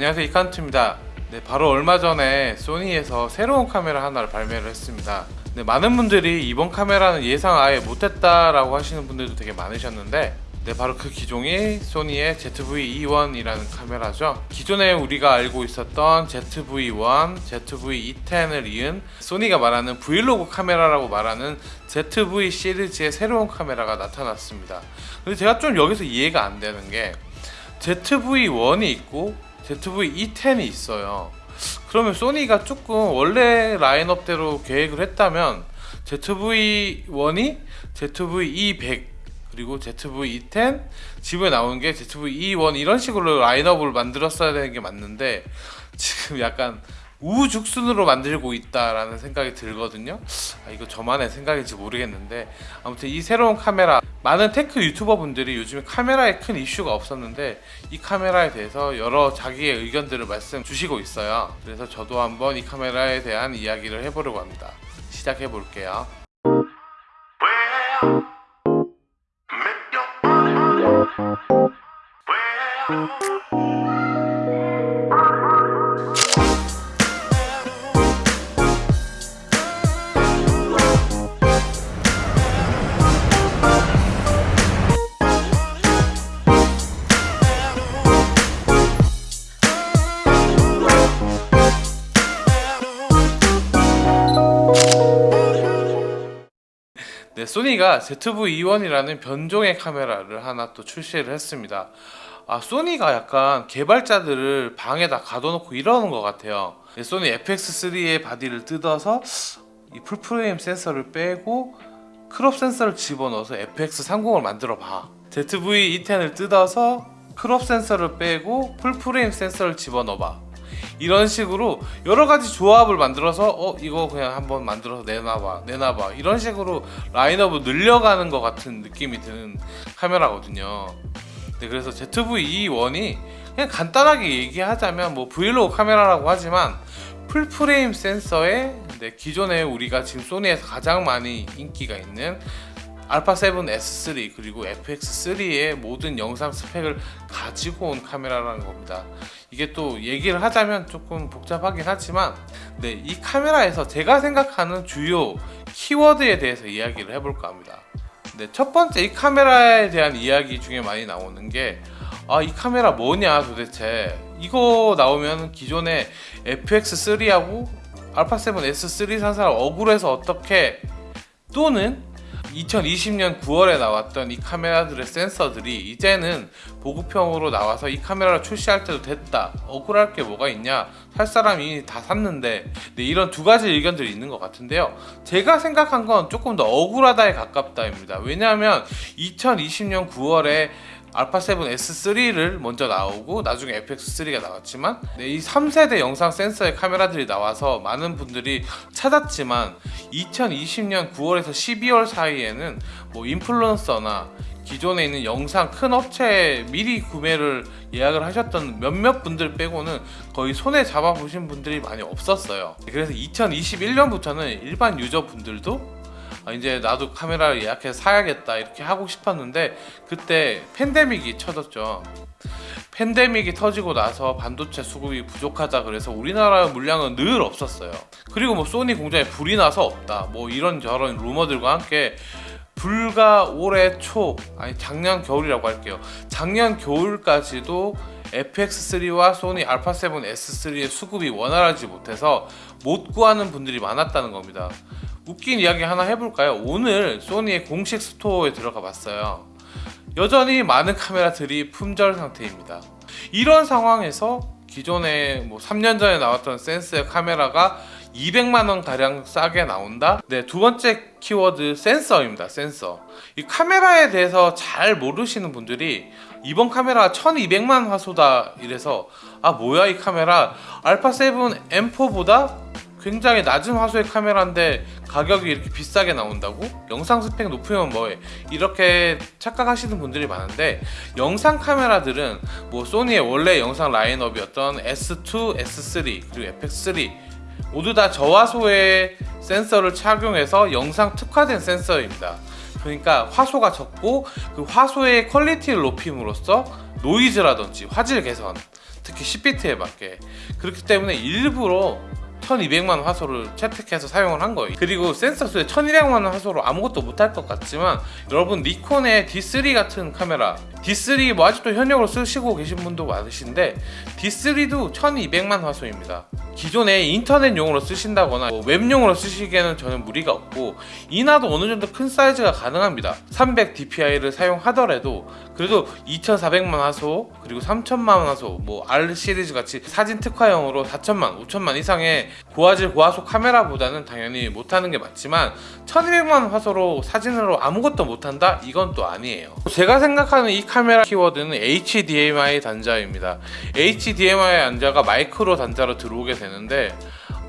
안녕하세요 이칸트입니다 네, 바로 얼마 전에 소니에서 새로운 카메라 하나를 발매를 했습니다 네, 많은 분들이 이번 카메라는 예상 아예 못했다 라고 하시는 분들도 되게 많으셨는데 네, 바로 그 기종이 소니의 ZV-E1이라는 카메라죠. 기존에 우리가 알고 있었던 ZV-1, ZV-E10을 이은 소니가 말하는 브이로그 카메라라고 말하는 ZV 시리즈의 새로운 카메라가 나타났습니다. 근데 제가 좀 여기서 이해가 안 되는 게 ZV-1이 있고 ZV-E10이 있어요. 그러면 소니가 조금 원래 라인업대로 계획을 했다면 ZV-1이 ZV-E100 그리고 ZV-E10 집에 나오는 게 ZV-E1 이런 식으로 라인업을 만들었어야 되는 게 맞는데 지금 약간 우죽순으로 만들고 있다라는 생각이 들거든요. 아, 이거 저만의 생각인지 모르겠는데. 아무튼 이 새로운 카메라 많은 tech 유튜버 분들이 요즘에 카메라에 큰 이슈가 없었는데 이 카메라에 대해서 여러 자기의 의견들을 말씀 주시고 있어요. 그래서 저도 한번 이 카메라에 대한 이야기를 해보려고 합니다. 시작해 볼게요 소니가 ZV-E1이라는 변종의 카메라를 하나 또 출시를 했습니다. 아, 소니가 약간 개발자들을 방에다 가둬놓고 이러는 것 같아요. 네, 소니 FX3의 body를 뜯어서 이 full frame 센서를 빼고 crop 센서를 집어넣어서 FX30을 만들어 봐. ZV-E10을 뜯어서 crop 센서를 빼고 full frame 센서를 집어넣어 봐. 이런 식으로 여러 가지 조합을 만들어서 어 이거 그냥 한번 만들어서 내놔봐 내놔봐. 이런 식으로 라인업을 늘려가는 것 같은 느낌이 드는 카메라거든요. 네, 그래서 ZV-E1이 그냥 간단하게 얘기하자면 뭐 브이로그 카메라라고 하지만 full frame 센서에 네, 기존에 우리가 지금 소니에서 가장 많이 인기가 있는 알파7 S3 그리고 FX3의 모든 영상 스펙을 가지고 온 카메라라는 겁니다 이게 또 얘기를 하자면 조금 복잡하긴 하지만 네, 이 카메라에서 제가 생각하는 주요 키워드에 대해서 이야기를 해볼까 합니다. 네, 첫 번째 이 카메라에 대한 이야기 중에 많이 나오는 게 아, 이 카메라 뭐냐 도대체? 이거 나오면 기존에 FX3하고 알파7 S3 산 사람 억울해서 어떻게? 또는 2020년 9월에 나왔던 이 카메라들의 센서들이 이제는 보급형으로 나와서 이 카메라를 출시할 때도 됐다. 억울할 게 뭐가 있냐? 살 사람이 다 샀는데. 네, 이런 두 가지 의견들이 있는 것 같은데요. 제가 생각한 건 조금 더 억울하다에 가깝다입니다. 왜냐하면 2020년 9월에 알파7 S3를 먼저 나오고 나중에 FX3가 나왔지만 네, 이 3세대 영상 센서의 카메라들이 나와서 많은 분들이 찾았지만 2020년 9월에서 12월 사이에는 뭐 인플루언서나 기존에 있는 영상 큰 업체에 미리 구매를 예약을 하셨던 몇몇 분들 빼고는 거의 손에 잡아보신 분들이 많이 없었어요. 그래서 2021년부터는 일반 유저분들도 아, 이제 나도 카메라를 예약해서 사야겠다 이렇게 하고 싶었는데 그때 팬데믹이 쳐졌죠. 팬데믹이 터지고 나서 반도체 수급이 부족하다 그래서 우리나라 물량은 늘 없었어요. 그리고 뭐 소니 공장에 불이 나서 없다 뭐 이런저런 루머들과 함께 불과 올해 초 아니 작년 겨울이라고 할게요. 작년 겨울까지도 FX3와 소니 알파7 S3의 수급이 원활하지 못해서 못 구하는 분들이 많았다는 겁니다. 웃긴 이야기 하나 해볼까요? 오늘 소니의 공식 스토어에 들어가 봤어요. 여전히 많은 카메라들이 품절 상태입니다. 이런 상황에서 기존에 뭐 3년 전에 나왔던 센서의 카메라가 200만원 가량 싸게 나온다 네 두 번째 키워드 센서입니다 센서 이 카메라에 대해서 잘 모르시는 분들이 이번 카메라 1200만 화소다 이래서 아 뭐야 이 카메라 알파7 M4보다 굉장히 낮은 화소의 카메라인데 가격이 이렇게 비싸게 나온다고? 영상 스펙 높으면 뭐해? 이렇게 착각하시는 분들이 많은데 영상 카메라들은 뭐 소니의 원래 영상 라인업이었던 S2, S3 그리고 FX3 모두 다 저화소의 센서를 착용해서 영상 특화된 센서입니다. 그러니까 화소가 적고 그 화소의 퀄리티를 높임으로써 노이즈라든지 화질 개선 특히 10비트에 맞게 그렇기 때문에 일부러 1200만 화소를 채택해서 사용을 한 거예요. 그리고 센서 수에 1200만 화소로 아무것도 못할 것 같지만 여러분 니콘의 D3 같은 카메라 D3 뭐 아직도 현역으로 쓰시고 계신 분도 많으신데 D3도 1200만 화소입니다. 기존에 인터넷용으로 쓰신다거나 뭐 웹용으로 쓰시기에는 저는 무리가 없고 이나도 어느 정도 큰 사이즈가 가능합니다. 300 DPI를 사용하더라도. 그래도 2400만 화소 그리고 3000만 화소 뭐 R 시리즈 같이 사진 특화용으로 4000만 5000만 이상의 고화질 고화소 카메라보다는 당연히 못하는 게 맞지만 1200만 화소로 사진으로 아무것도 못한다? 이건 또 아니에요 제가 생각하는 이 카메라 키워드는 HDMI 단자입니다 HDMI 단자가 마이크로 단자로 들어오게 되는데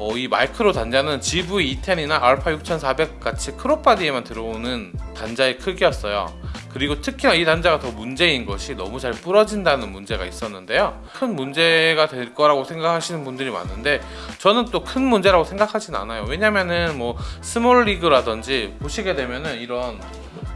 어, 이 마이크로 단자는 ZV-E10이나 알파 6400 같이 crop 바디에만 들어오는 단자의 크기였어요. 그리고 특히나 이 단자가 더 문제인 것이 너무 잘 부러진다는 문제가 있었는데요. 큰 문제가 될 거라고 생각하시는 분들이 많은데 저는 또 큰 문제라고 생각하진 않아요. 왜냐면은 뭐 SmallRig라든지 보시게 되면은 이런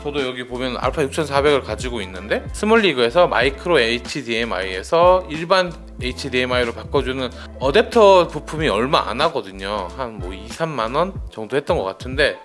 저도 여기 보면 알파 6400을 가지고 있는데 SmallRig에서 마이크로 HDMI에서 일반 HDMI로 바꿔주는 어댑터 부품이 얼마 안 하거든요. 한 뭐 2, 3만 원 정도 했던 것 같은데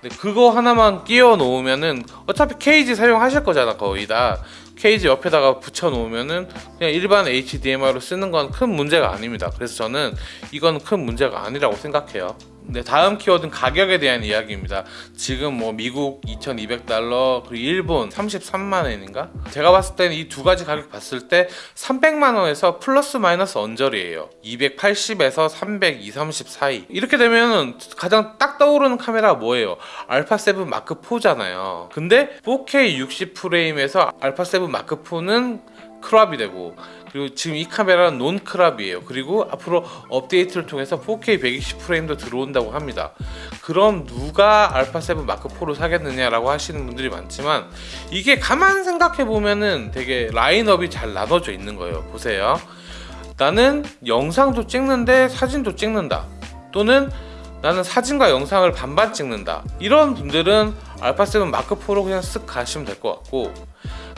근데 그거 하나만 끼워 놓으면은 어차피 케이지 사용하실 거잖아 거의 다 케이지 옆에다가 붙여 놓으면은 그냥 일반 HDMI로 쓰는 건 큰 문제가 아닙니다. 그래서 저는 이건 큰 문제가 아니라고 생각해요. 네, 다음 키워드는 가격에 대한 이야기입니다. 지금 뭐 미국 2,200달러 그리고 일본 33만 원인가? 제가 봤을 때는 이 두 가지 가격 봤을 때 300만 원에서 플러스 마이너스 언저리예요. 280에서 300, 230 사이. 이렇게 되면 가장 딱 떠오르는 카메라 뭐예요? 알파 7 마크 4잖아요. 근데 4K 60 프레임에서 알파 7 마크 4는 crop이 되고 그리고 지금 이 카메라는 non crop이에요. 그리고 앞으로 업데이트를 통해서 4K 120 프레임도 들어온다고 합니다. 그럼 누가 알파 7 마크 4를 사겠느냐라고 하시는 분들이 많지만 이게 가만 생각해 보면은 되게 라인업이 잘 나눠져 있는 거예요. 보세요. 나는 영상도 찍는데 사진도 찍는다. 또는 나는 사진과 영상을 반반 찍는다. 이런 분들은 알파 7 마크 4로 그냥 쓱 가시면 될 것 같고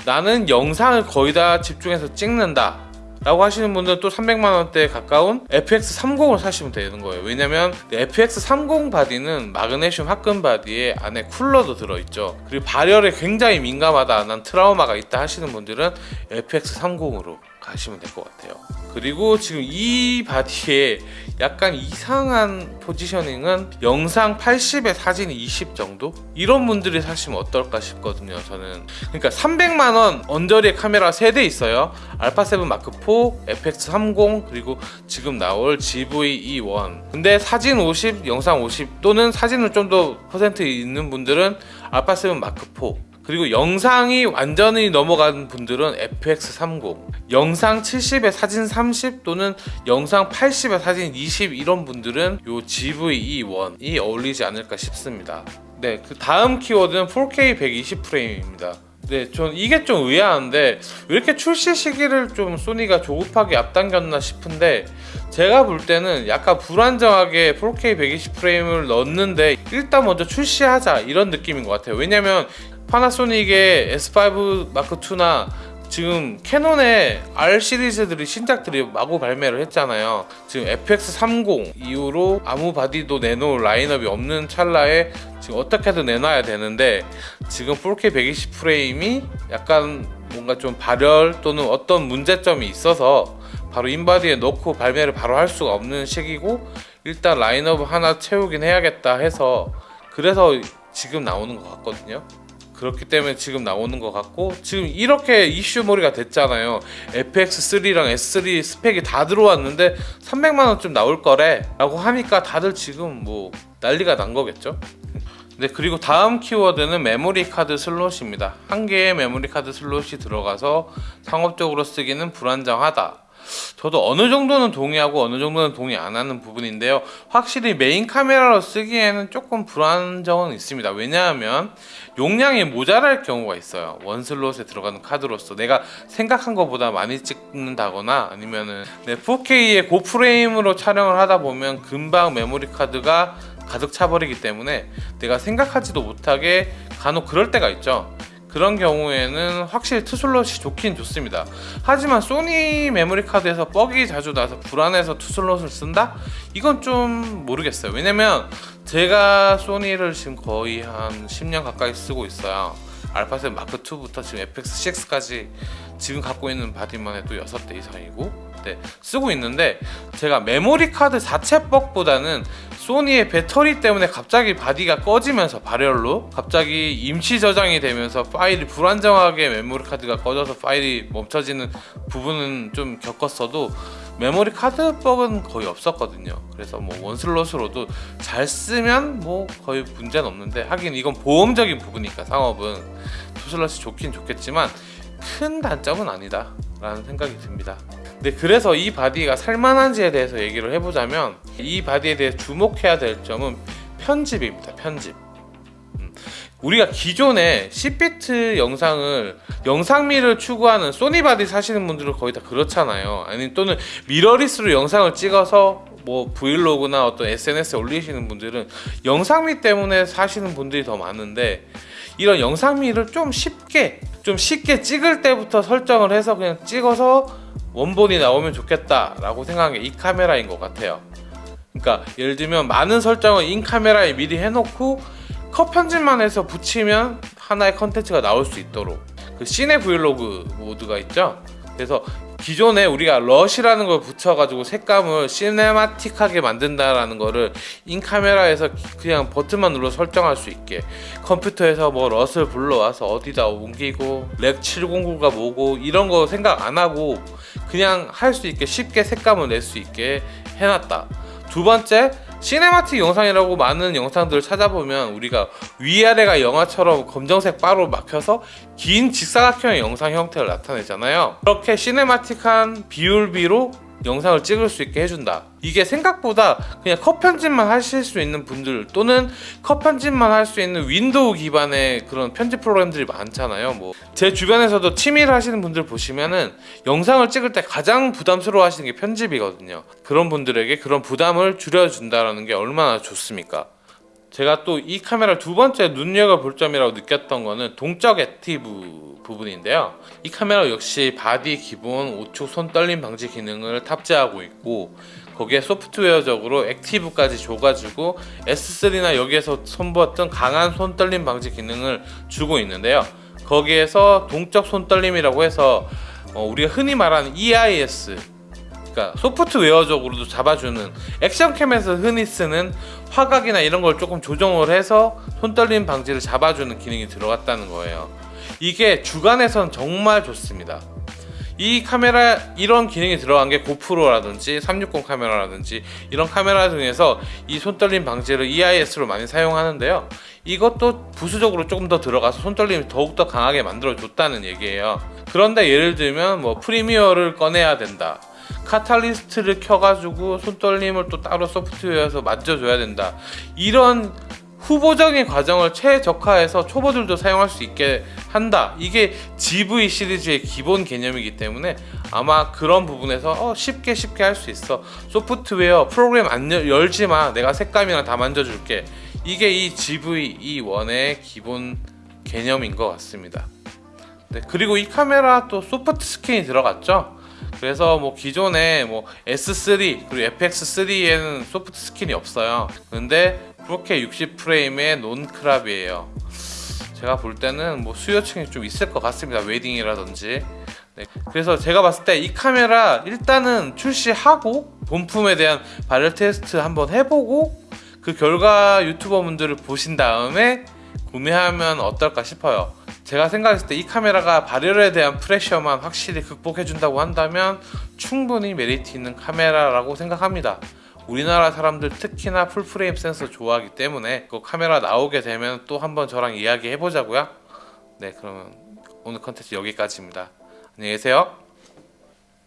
나는 영상을 거의 다 집중해서 찍는다 라고 하시는 분들은 또 300만원대에 가까운 FX30을 사시면 되는 거예요. 왜냐면 FX30 바디는 마그네슘 합금 바디에 안에 쿨러도 들어있죠. 그리고 발열에 굉장히 민감하다 난 트라우마가 있다 하시는 분들은 FX30으로 가시면 될 것 같아요. 그리고 지금 이 바디에 약간 이상한 포지셔닝은 영상 80에 사진 20 정도? 이런 분들이 사시면 어떨까 싶거든요 저는. 그러니까 300만원 언저리의 카메라 3대 있어요. 알파7 마크4 FX30 그리고 지금 나올 GV-E1 근데 사진 50 영상 50 또는 사진은 좀 더 퍼센트 있는 분들은 알파7 마크4 그리고 영상이 완전히 넘어간 분들은 FX30 영상 70에 사진 30 또는 영상 80에 사진 20 이런 분들은 요 GV-E1이 어울리지 않을까 싶습니다. 네, 그 다음 키워드는 4K 120 프레임입니다. 네, 전 이게 좀 의아한데 왜 이렇게 출시 시기를 좀 소니가 조급하게 앞당겼나 싶은데 제가 볼 때는 약간 불안정하게 4K 120 프레임을 넣었는데 일단 먼저 출시하자 이런 느낌인 것 같아요. 왜냐면 파나소닉의 S5 마크2나 지금 캐논의 R 시리즈들이 신작들이 마구 발매를 했잖아요. 지금 FX30 이후로 아무 바디도 내놓을 라인업이 없는 찰나에 지금 어떻게든 내놔야 되는데 지금 4K 120 프레임이 약간 뭔가 좀 발열 또는 어떤 문제점이 있어서 바로 in body에 넣고 발매를 바로 할 수가 없는 시기고 일단 라인업 하나 채우긴 해야겠다 해서 그래서 지금 나오는 것 같거든요 그렇기 때문에 지금 나오는 것 같고 지금 이렇게 이슈몰이가 됐잖아요. FX3랑 S3 스펙이 다 들어왔는데 300만원쯤 나올 거래 라고 하니까 다들 지금 뭐 난리가 난 거겠죠? 네 그리고 다음 키워드는 메모리 카드 슬롯입니다. 한 개의 메모리 카드 슬롯이 들어가서 상업적으로 쓰기는 불안정하다 저도 어느 정도는 동의하고 어느 정도는 동의 안 하는 부분인데요. 확실히 메인 카메라로 쓰기에는 조금 불안정은 있습니다. 왜냐하면 용량이 모자랄 경우가 있어요. one slot에 들어가는 카드로서. 내가 생각한 것보다 많이 찍는다거나 아니면은 4K의 고프레임으로 촬영을 하다 보면 금방 메모리 카드가 가득 차버리기 때문에 내가 생각하지도 못하게 간혹 그럴 때가 있죠 그런 경우에는 확실히 two slot이 좋긴 좋습니다. 하지만 소니 메모리 카드에서 뻑이 자주 나서 불안해서 two slot을 쓴다? 이건 좀 모르겠어요. 왜냐면 제가 소니를 지금 거의 한 10년 가까이 쓰고 있어요. 알파7 마크 2부터 지금 FX6까지 지금 갖고 있는 바디만 해도 6대 이상이고 네, 쓰고 있는데 제가 메모리 카드 자체 뻑보다는 소니의 배터리 때문에 갑자기 바디가 꺼지면서 발열로 갑자기 임시 저장이 되면서 파일이 불안정하게 메모리 카드가 꺼져서 파일이 멈춰지는 부분은 좀 겪었어도 메모리 카드 뻑은 거의 없었거든요. 그래서 뭐 one slot으로도 잘 쓰면 뭐 거의 문제는 없는데 하긴 이건 보험적인 부분이니까 상업은 two slot이 좋긴 좋겠지만 큰 단점은 아니다 라는 생각이 듭니다. 네, 그래서 이 바디가 살만한지에 대해서 얘기를 해보자면 이 바디에 대해 주목해야 될 점은 편집입니다. 편집. 음, 우리가 기존에 10비트 영상을 영상미를 추구하는 소니 바디 사시는 분들은 거의 다 그렇잖아요. 아니 또는 미러리스로 영상을 찍어서 뭐 브이로그나 어떤 SNS에 올리시는 분들은 영상미 때문에 사시는 분들이 더 많은데 이런 영상미를 좀 쉽게 좀 쉽게 찍을 때부터 설정을 해서 그냥 찍어서 원본이 나오면 좋겠다라고 생각한 게 이 카메라인 것 같아요. 그러니까 예를 들면 많은 설정을 in camera에 미리 해놓고 컷 편집만 해서 붙이면 하나의 컨텐츠가 나올 수 있도록 그 cine 브이로그 모드가 있죠. 그래서 기존에 우리가 LUT이라는 걸 붙여가지고 색감을 cinematic하게 만든다라는 거를 in camera에서 그냥 버튼만 눌러 설정할 수 있게. 컴퓨터에서 뭐 LUT을 불러와서 어디다 옮기고 Rec 709가 뭐고 이런 거 생각 안 하고 그냥 할 수 있게 쉽게 색감을 낼 수 있게 해놨다. 두 번째 cinematic 영상이라고 많은 영상들을 찾아보면 우리가 위아래가 영화처럼 검정색 바로 막혀서 긴 직사각형의 영상 형태를 나타내잖아요. 그렇게 cinematic한 비율비로 영상을 찍을 수 있게 해준다. 이게 생각보다 그냥 컷 편집만 하실 수 있는 분들 또는 컷 편집만 할 수 있는 윈도우 기반의 그런 편집 프로그램들이 많잖아요. 뭐 제 주변에서도 취미를 하시는 분들 보시면은 영상을 찍을 때 가장 부담스러워 하시는 게 편집이거든요. 그런 분들에게 그런 부담을 줄여준다는 게 얼마나 좋습니까 제가 또 이 카메라 두 번째 눈여겨볼 점이라고 느꼈던 거는 동적 active 부분인데요. 이 카메라 역시 바디 기본 5축 손 떨림 방지 기능을 탑재하고 있고 거기에 소프트웨어적으로 active까지 줘가지고 S3나 여기에서 선보였던 강한 손 떨림 방지 기능을 주고 있는데요. 거기에서 동적 손 떨림이라고 해서 어, 우리가 흔히 말하는 EIS 그러니까 소프트웨어적으로도 잡아주는 액션캠에서 흔히 쓰는 화각이나 이런 걸 조금 조정을 해서 손떨림 방지를 잡아주는 기능이 들어갔다는 거예요. 이게 주간에선 정말 좋습니다. 이 카메라 이런 기능이 들어간 게 고프로라든지 360 카메라라든지 이런 카메라 중에서 이 손떨림 방지를 EIS로 많이 사용하는데요. 이것도 부수적으로 조금 더 들어가서 손떨림이 더욱더 강하게 만들어 줬다는 얘기예요. 그런데 예를 들면 뭐 프리미어를 꺼내야 된다. 카탈리스트를 켜가지고 손떨림을 또 따로 소프트웨어에서 만져줘야 된다. 이런 후보적인 과정을 최적화해서 초보들도 사용할 수 있게 한다. 이게 GV 시리즈의 기본 개념이기 때문에 아마 그런 부분에서 어, 쉽게 쉽게 할 수 있어. 소프트웨어 프로그램 안 열, 열지마. 내가 색감이랑 다 만져줄게. 이게 이 ZV-E1의 기본 개념인 것 같습니다. 네, 그리고 이 카메라 또 soft skin이 들어갔죠 그래서 뭐 기존에 뭐 S3 그리고 FX3에는 soft skin이 없어요. 근데 그렇게 60프레임의 non-crop이에요. 제가 볼 때는 뭐 수요층이 좀 있을 것 같습니다 웨딩이라든지. 네, 그래서 제가 봤을 때 이 카메라 일단은 출시하고 본품에 대한 발열 테스트 한번 해보고 그 결과 유튜버 분들을 보신 다음에 구매하면 어떨까 싶어요 제가 생각했을 때 이 카메라가 발열에 대한 pressure만 확실히 극복해 준다고 한다면 충분히 메리트 있는 카메라라고 생각합니다. 우리나라 사람들 특히나 full frame 센서 좋아하기 때문에 그 카메라 나오게 되면 또 한번 저랑 이야기 해보자고요. 네 그러면 오늘 컨텐츠 여기까지입니다. 안녕히 계세요